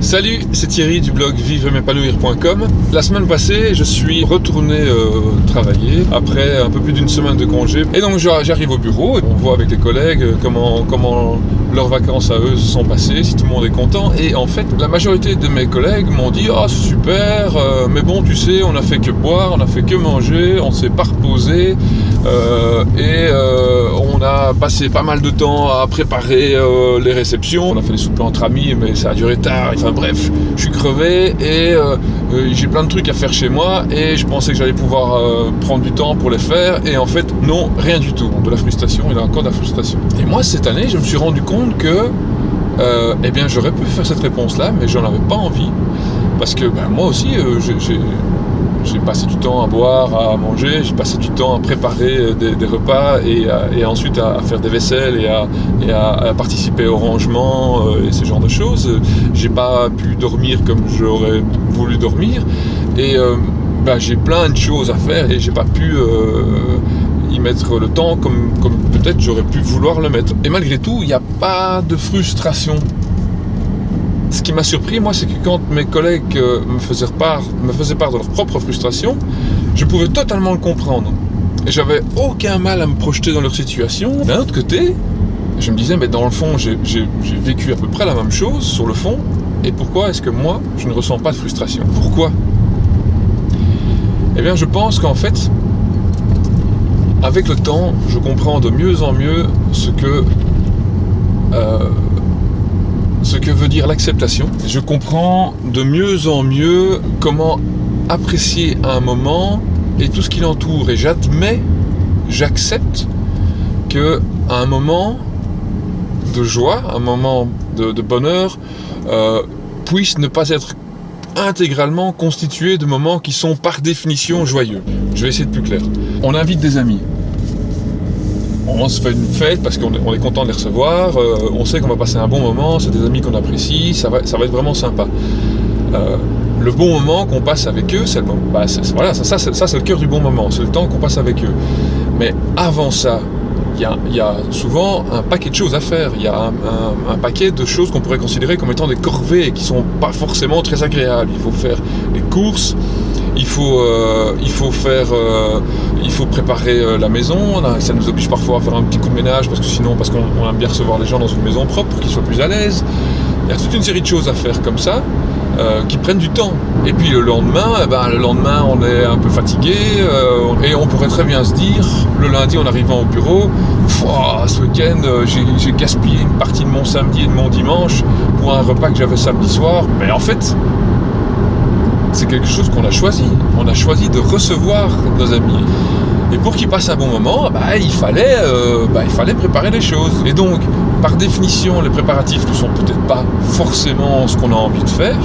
Salut, c'est Thierry du blog vivre-m'épanouir.com. La semaine passée, je suis retourné euh, travailler après un peu plus d'une semaine de congé. Et donc j'arrive au bureau et on voit avec les collègues comment, comment leurs vacances à eux se sont passées, si tout le monde est content. Et en fait, la majorité de mes collègues m'ont dit Ah, c'est super, euh, mais bon, tu sais, on a fait que boire, on a fait que manger, on s'est pas reposé. Euh, et passé pas mal de temps à préparer les réceptions. On a fait des soupers entre amis, mais ça a duré tard bref, je suis crevé et euh, euh, j'ai plein de trucs à faire chez moi et je pensais que j'allais pouvoir euh, prendre du temps pour les faire et en fait non, rien du tout. De la frustration, il a encore de la frustration. Et moi cette année, je me suis rendu compte que eh bien j'aurais pu faire cette réponse là, mais j'en avais pas envie parce que ben, moi aussi j'ai j'ai passé du temps à boire, à manger, j'ai passé du temps à préparer euh, des, repas et, ensuite à, faire des vaisselles et à, participer au rangement euh, et ce genre de choses. J'ai pas pu dormir comme j'aurais voulu dormir et euh, bah, j'ai plein de choses à faire et j'ai pas pu y mettre le temps comme, comme peut-être j'aurais pu vouloir le mettre. Et malgré tout, il n'y a pas de frustration ce qui m'a surpris, moi, c'est que quand mes collègues euh, me, faisaient part, de leur propre frustration, je pouvais totalement le comprendre. Et j'avais aucun mal à me projeter dans leur situation. D'un autre côté, je me disais, mais dans le fond, j'ai vécu à peu près la même chose, sur le fond, et pourquoi est-ce que moi, je ne ressens pas de frustration? Pourquoi? Eh bien, je pense qu'en fait, avec le temps, je comprends de mieux en mieux ce que euh, ce que veut dire l'acceptation. Je comprends de mieux en mieux comment apprécier un moment et tout ce qui l'entoure. Et j'admets, j'accepte que un moment de joie, un moment de, bonheur, euh, puisse ne pas être intégralement constitué de moments qui sont par définition joyeux. Je vais essayer de plus clair. On invite des amis on se fait une fête parce qu'on est, content de les recevoir, euh, on sait qu'on va passer un bon moment, c'est des amis qu'on apprécie, ça va, ça va être vraiment sympa. Euh, le bon moment qu'on passe avec eux, c'est le, bah, voilà, ça, ça c'est le cœur du bon moment, c'est le temps qu'on passe avec eux. Mais avant ça, il y, a, souvent un paquet de choses à faire. Il y a un, paquet de choses qu'on pourrait considérer comme étant des corvées qui sont pas forcément très agréables. Il faut faire les courses, il faut, euh, il faut faire, euh, il faut préparer euh, la maison. Ça nous oblige parfois à faire un petit coup de ménage parce que sinon, parce qu'on aime bien recevoir les gens dans une maison propre pour qu'ils soient plus à l'aise. Il y a toute une série de choses à faire comme ça. qui prennent du temps. Et puis le lendemain, eh ben, le lendemain on est un peu fatigué et on pourrait très bien se dire, le lundi en arrivant au bureau, ce week-end j'ai gaspillé une partie de mon samedi et de mon dimanche pour un repas que j'avais samedi soir. Mais en fait, c'est quelque chose qu'on a choisi. On a choisi de recevoir nos amis. Et pour qu'ils passent un bon moment, bah, il, fallait, euh, bah, il fallait préparer les choses. Et donc, par définition, les préparatifs ne sont peut-être pas forcément ce qu'on a envie de faire,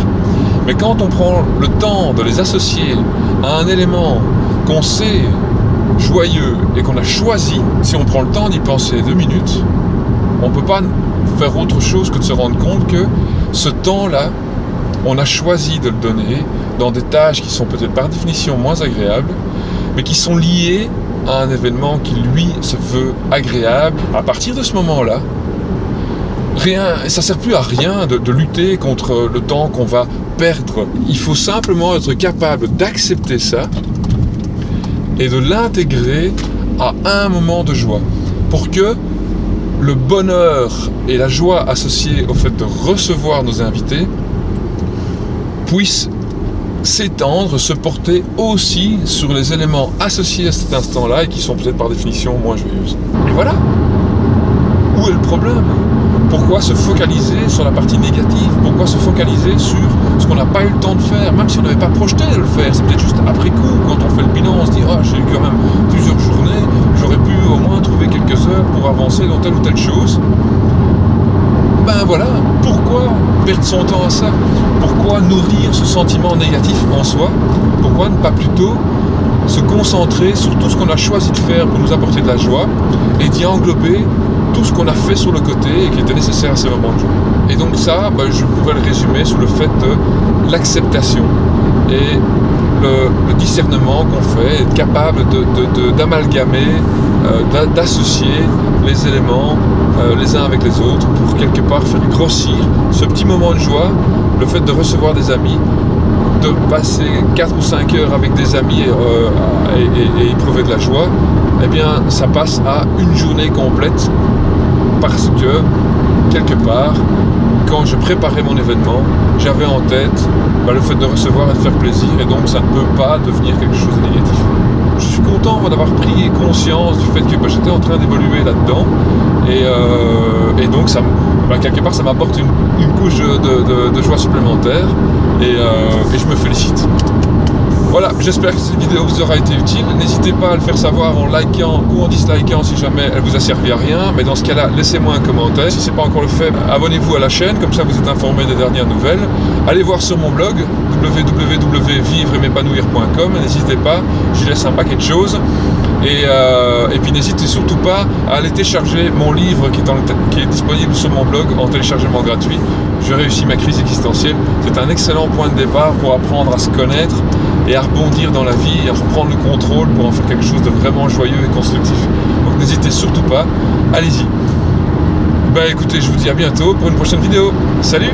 mais quand on prend le temps de les associer à un élément qu'on sait joyeux et qu'on a choisi, si on prend le temps d'y penser deux minutes, on ne peut pas faire autre chose que de se rendre compte que ce temps-là, on a choisi de le donner dans des tâches qui sont peut-être par définition moins agréables, mais qui sont liées à un événement qui lui se veut agréable. À partir de ce moment-là, rien, ça sert plus à rien de, lutter contre le temps qu'on va perdre. Il faut simplement être capable d'accepter ça et de l'intégrer à un moment de joie pour que le bonheur et la joie associés au fait de recevoir nos invités puisse s'étendre, se porter aussi sur les éléments associés à cet instant-là et qui sont peut-être par définition moins joyeuses. Et voilà Où est le problème? Pourquoi se focaliser sur la partie négative? Pourquoi se focaliser sur ce qu'on n'a pas eu le temps de faire? Même si on n'avait pas projeté de le faire, c'est peut-être juste après coup, quand on fait le bilan, on se dit « Ah, j'ai eu quand même plusieurs journées, j'aurais pu au moins trouver quelques heures pour avancer dans telle ou telle chose. » Ben voilà, pourquoi perdre son temps à ça? Pourquoi nourrir ce sentiment négatif en soi? Pourquoi ne pas plutôt se concentrer sur tout ce qu'on a choisi de faire pour nous apporter de la joie et d'y englober tout ce qu'on a fait sur le côté et qui était nécessaire à ces moments de joie. Et donc ça, ben, je pourrais le résumer sur le fait de l'acceptation et le, discernement qu'on fait, être capable d'amalgamer, euh, d'associer les éléments euh, les uns avec les autres pour quelque part faire grossir ce petit moment de joie le fait de recevoir des amis, de passer 4 ou 5 heures avec des amis euh, et, éprouver de la joie, eh bien ça passe à une journée complète parce que quelque part, quand je préparais mon événement, j'avais en tête bah, le fait de recevoir et de faire plaisir et donc ça ne peut pas devenir quelque chose de négatif. Je suis content d'avoir pris conscience du fait que bah, j'étais en train d'évoluer là-dedans et, euh, donc bah, quelque part ça m'apporte une, couche de, joie supplémentaire euh, et je me félicite. Voilà, j'espère que cette vidéo vous aura été utile. N'hésitez pas à le faire savoir en likant ou en dislikant si jamais elle vous a servi à rien. Mais dans ce cas-là, laissez-moi un commentaire. Si ce n'est pas encore le fait, abonnez-vous à la chaîne, comme ça vous êtes informé des dernières nouvelles. Allez voir sur mon blog www.vivre-m'épanouir.com. N'hésitez pas, j'y laisse un paquet de choses. Euh, et, puis n'hésitez surtout pas à aller télécharger mon livre qui est, qui est, disponible sur mon blog en téléchargement gratuit. Je réussis ma crise existentielle. C'est un excellent point de départ pour apprendre à se connaître et à rebondir dans la vie et à reprendre le contrôle pour en faire quelque chose de vraiment joyeux et constructif. Donc n'hésitez surtout pas, allez-y. Bah écoutez, je vous dis à bientôt pour une prochaine vidéo. Salut